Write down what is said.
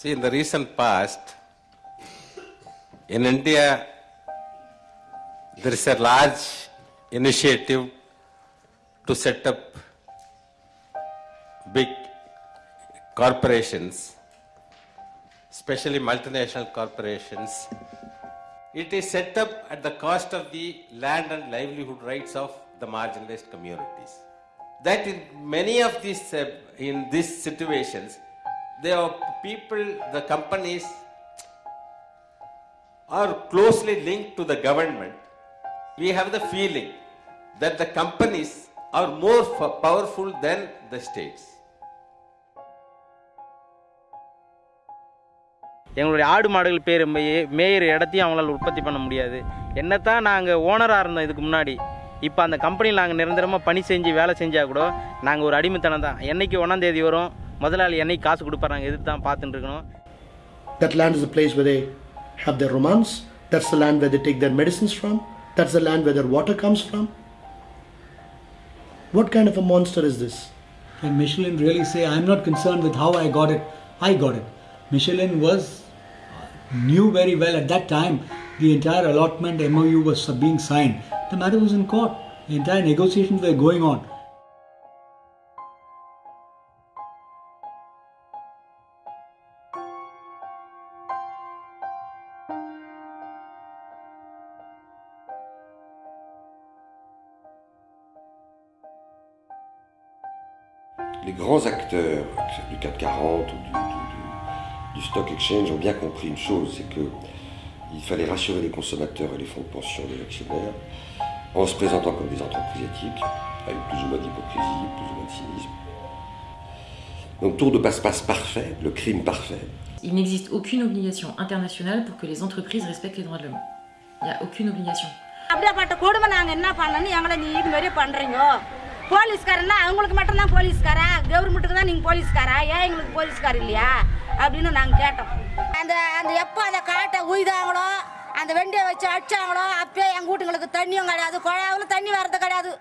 See, in the recent past, in India, there is a large initiative to set up big corporations, especially multinational corporations. It is set up at the cost of the land and livelihood rights of the marginalized communities. That in many of these, uh, in these situations, there are people, the companies are closely linked to the government. We have the feeling that the companies are more powerful than the states. எங்களுடைய ஆடு மாடுகள் பேர் மேயிற இடத்தையும் அவங்களால உற்பத்தி பண்ண முடியாது என்னத்தான் நாங்கள் ஓனராக இருந்தோம் இதுக்கு முன்னாடி இப்போ அந்த கம்பெனியில் நாங்கள் நிரந்தரமாக பணி செஞ்சு வேலை செஞ்சால் கூட நாங்கள் ஒரு அடிமைத்தனம் தான் என்றைக்கு ஒன்றாந்தேதி வரும் முதலாளி என்னைக்கு காசு கொடுப்பாரு நாங்கள் எதிர்த்து தான் பார்த்துட்டு இருக்கணும் That land is a place where they have their romance. That's the land where they take their medicines from. That's the land where their water comes from. What kind of a monster is this? Can Michelin really say, I'm not concerned with how I got it, I got it? Michelin was, knew very well at that time the entire allotment MOU was being signed. The matter was in court. The entire negotiations were going on. Les grands acteurs du CAC 40 ou du, du- du- du Stock Exchange ont bien compris une chose, c'est que il fallait rassurer les consommateurs et les fonds de pension des actionnaires en se présentant comme des entreprises éthiques, avec plus ou moins d'hypocrisie, plus ou moins de cynisme. Donc tour de passe-passe parfait, le crime parfait, Il n'existe aucune obligation internationale pour que les entreprises respectent les droits de l'homme. Il n'y a aucune obligation. போலீஸ்காரன்னா அவங்களுக்கு மட்டும்தான் போலீஸ்காரா? கவர்மெண்ட்டுக்கு தான் நீங்கள் போலீஸ்காரா? ஏன் எங்களுக்கு போலீஸ்கார் இல்லையா? அப்படின்னு நாங்கள் கேட்டோம். அந்த அந்த எப்போ அந்த காட்டை உய்தாங்களோ அந்த வெண்டியை வச்சு அடிச்சாங்களோ அப்பயே எங்கள் வீட்டுங்களுக்கு தண்ணியும் கிடையாது குழாவில் தண்ணி வரது கிடையாது.